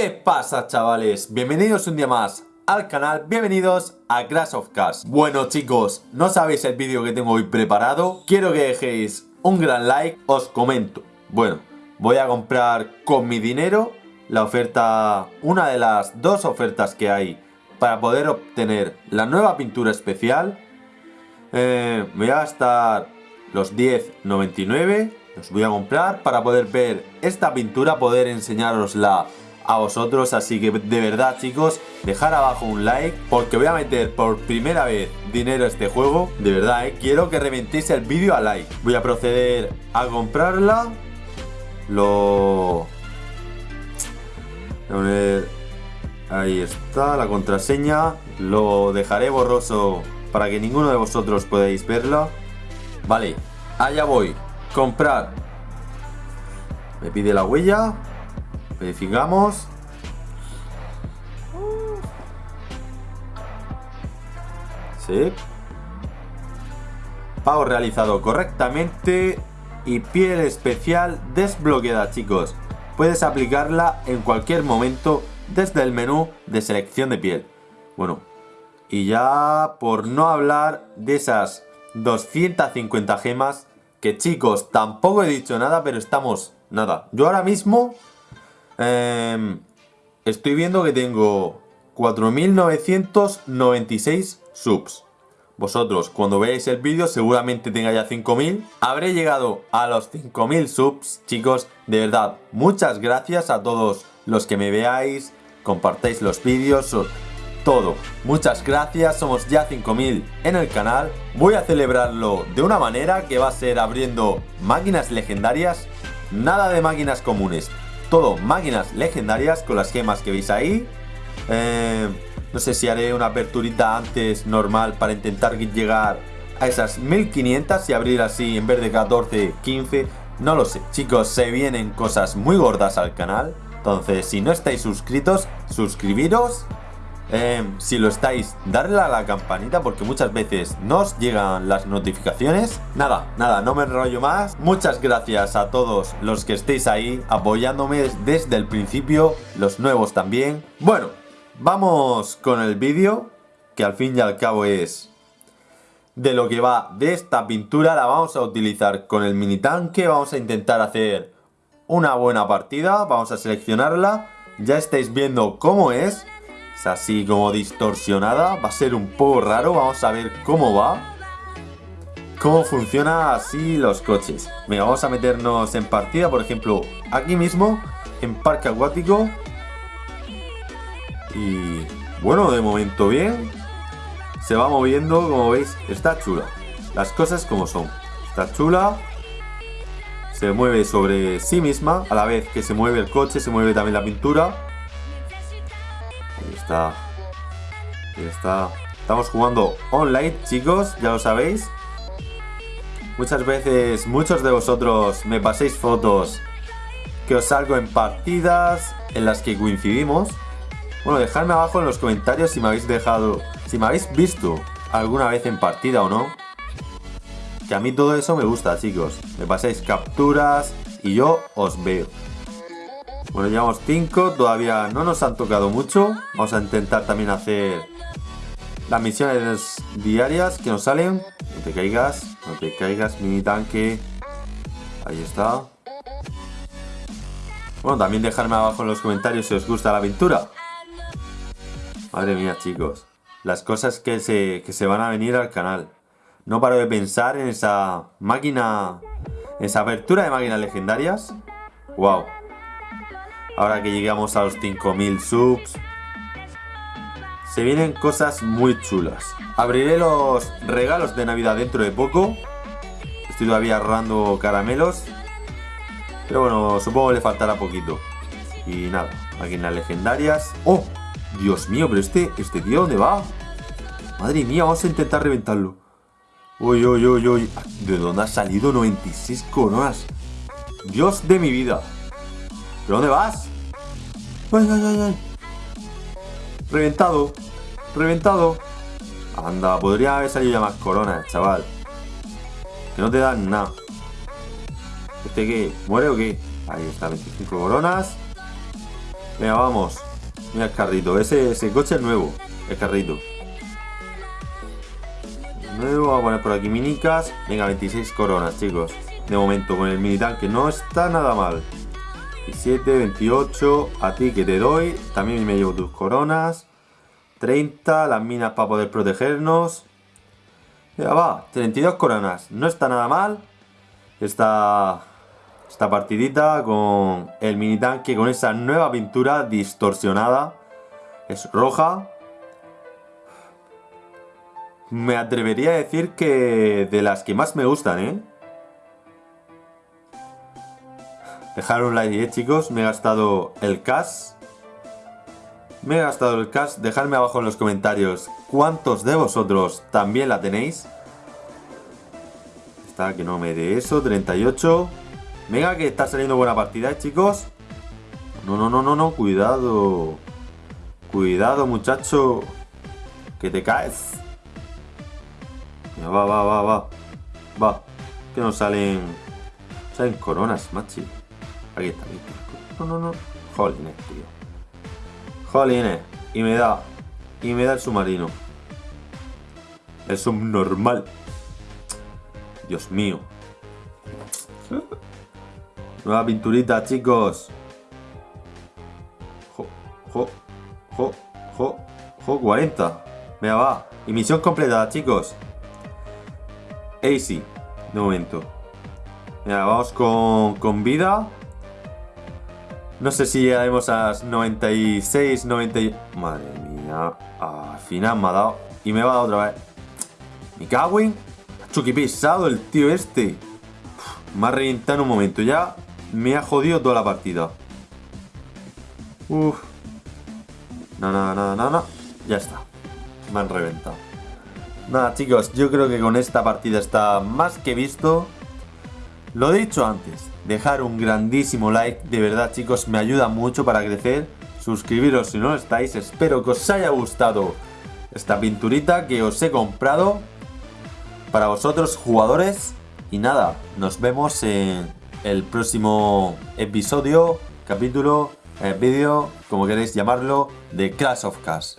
¿Qué pasa chavales? Bienvenidos un día más al canal, bienvenidos a Crash of Cars Bueno chicos, no sabéis el vídeo que tengo hoy preparado Quiero que dejéis un gran like, os comento. Bueno, voy a comprar con mi dinero la oferta, una de las dos ofertas que hay Para poder obtener la nueva pintura especial. Eh, voy a gastar los 10.99 Los voy a comprar para poder ver esta pintura Poder enseñarosla a vosotros Así que de verdad chicos Dejar abajo un like Porque voy a meter por primera vez dinero a este juego De verdad eh, quiero que reventéis el vídeo a like Voy a proceder a comprarla Lo... Ahí está la contraseña Lo dejaré borroso para que ninguno de vosotros podáis verla. Vale, allá voy. Comprar. Me pide la huella. Verificamos. Sí. Pago realizado correctamente. Y piel especial desbloqueada, chicos. Puedes aplicarla en cualquier momento desde el menú de selección de piel. Bueno, y ya por no hablar de esas 250 gemas, que chicos, tampoco he dicho nada, pero estamos, nada. Yo ahora mismo em, estoy viendo que tengo 4.996 subs. Vosotros, cuando veáis el vídeo, seguramente tenga ya 5.000. Habré llegado a los 5.000 subs, chicos. De verdad, muchas gracias a todos los que me veáis, compartáis los vídeos, todo. Muchas gracias, somos ya 5000 en el canal. Voy a celebrarlo de una manera que va a ser abriendo máquinas legendarias. Nada de máquinas comunes, todo máquinas legendarias con las gemas que veis ahí. Eh, no sé si haré una aperturita antes normal para intentar llegar a esas 1500 y abrir así en vez de 14, 15. No lo sé, chicos, se vienen cosas muy gordas al canal. Entonces, si no estáis suscritos, suscribiros Em, si lo estáis, darle a la campanita porque muchas veces nos llegan las notificaciones. Nada, nada, no me enrollo más. Muchas gracias a todos los que estéis ahí apoyándome desde el principio, los nuevos también. Bueno, vamos con el vídeo, que al fin y al cabo es de lo que va de esta pintura. La vamos a utilizar con el mini tanque, vamos a intentar hacer una buena partida, vamos a seleccionarla. Ya estáis viendo cómo es. Es así como distorsionada. Va a ser un poco raro. Vamos a ver cómo va. Cómo funciona así los coches. Venga, vamos a meternos en partida. Por ejemplo, aquí mismo. En parque acuático. Y... Bueno, de momento bien. Se va moviendo, como veis. Está chula. Las cosas como son. Está chula se mueve sobre sí misma, a la vez que se mueve el coche, se mueve también la pintura está. Está. Estamos jugando online, chicos, ya lo sabéis. Muchas veces, muchos de vosotros me paséis fotos que os salgo en partidas en las que coincidimos. Bueno, dejadme abajo en los comentarios si me habéis dejado, si me habéis visto alguna vez en partida o no. Que a mí todo eso me gusta, chicos. Me pasáis capturas y yo os veo. Bueno, llevamos 5, todavía no nos han tocado mucho. Vamos a intentar también hacer las misiones diarias que nos salen. No te caigas, no te caigas, mini tanque. Ahí está. Bueno, también dejarme abajo en los comentarios si os gusta la aventura. Madre mía, chicos. Las cosas que se, que se van a venir al canal. No paro de pensar en esa máquina... En esa apertura de máquinas legendarias. Wow. Ahora que llegamos a los 5000 subs. Se vienen cosas muy chulas. Abriré los regalos de Navidad dentro de poco. Estoy todavía ahorrando caramelos. Pero bueno, supongo que le faltará poquito. Y nada, máquinas legendarias. ¡Oh! Dios mío, pero este, este tío, ¿dónde va? Madre mía, vamos a intentar reventarlo. Uy, uy, uy, uy. ¿De dónde ha salido 96 coronas? Dios de mi vida. ¿Pero dónde vas? ¡Ay, ay, ay! Reventado. Reventado. Anda, podría haber salido ya más coronas, chaval. Que no te dan nada. ¿Este qué? ¿Muere o qué? Ahí está, 25 coronas. Venga, vamos. Mira el carrito. Ese, ese coche es nuevo. El carrito. Nuevo. Vamos a poner por aquí minicas. Venga, 26 coronas, chicos. De momento, con el mini tanque no está nada mal. 27, 28. A ti que te doy. También me llevo tus coronas. 30. Las minas para poder protegernos. Ya va. 32 coronas. No está nada mal. Esta, esta partidita con el mini tanque. Con esa nueva pintura distorsionada. Es roja. Me atrevería a decir que de las que más me gustan, ¿eh? Dejar un like, ¿eh, chicos? Me he gastado el cash. Me he gastado el cash. Dejadme abajo en los comentarios cuántos de vosotros también la tenéis. Está que no me dé eso. 38. Venga, que está saliendo buena partida, ¿eh, chicos. No, no, no, no, no. Cuidado. Cuidado, muchacho. Que te caes. Va, va, va, va. Va. Que no salen... Salen coronas, machi. Aquí está, aquí está. No, no, no. Jolines, tío. Jolines. Y me da. Y me da el submarino. El subnormal. Dios mío. Nueva pinturita, chicos. Jo, jo, jo, jo, jo, 40. Venga, va. Y misión completada, chicos. Easy. De momento. Venga, vamos con, con vida. No sé si llegaremos a las 96, 90... Madre mía. al final me ha dado. Y me va a dar otra vez. Mi cago. Chucky pesado el tío este. me ha reventado en un momento. Ya me ha jodido toda la partida. Uf. No, no, no, no, no. Ya está. Me han reventado. Nada, chicos. Yo creo que con esta partida está más que visto. Lo dicho antes, dejar un grandísimo like, de verdad chicos, me ayuda mucho para crecer. Suscribiros si no estáis, espero que os haya gustado esta pinturita que os he comprado para vosotros jugadores. Y nada, nos vemos en el próximo episodio, capítulo, eh, vídeo, como queréis llamarlo, de Clash of Cars.